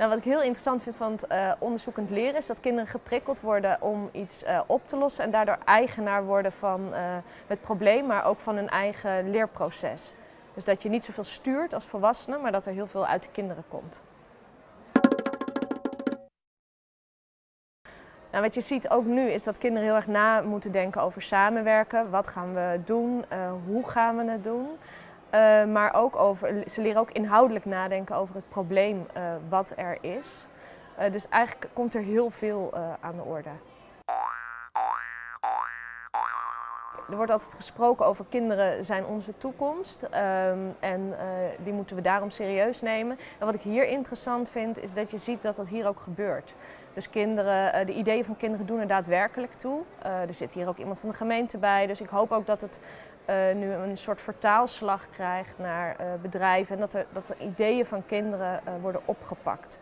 Nou, wat ik heel interessant vind van het uh, onderzoekend leren is dat kinderen geprikkeld worden om iets uh, op te lossen en daardoor eigenaar worden van uh, het probleem, maar ook van hun eigen leerproces. Dus dat je niet zoveel stuurt als volwassene, maar dat er heel veel uit de kinderen komt. Nou, wat je ziet ook nu is dat kinderen heel erg na moeten denken over samenwerken. Wat gaan we doen? hoe gaan we het doen? Uh, maar ook over, ze leren ook inhoudelijk nadenken over het probleem uh, wat er is. Uh, dus eigenlijk komt er heel veel aan de orde. Er wordt altijd gesproken over kinderen zijn onze toekomst um, en die moeten we daarom serieus nemen. En wat ik hier interessant vind is dat je ziet dat dat hier ook gebeurt. Dus kinderen, de ideeën van kinderen doen er daadwerkelijk toe. er zit hier ook iemand van de gemeente bij, dus ik hoop ook dat het nu een soort vertaalslag krijgt naar bedrijven en dat er, dat de ideeën van kinderen worden opgepakt.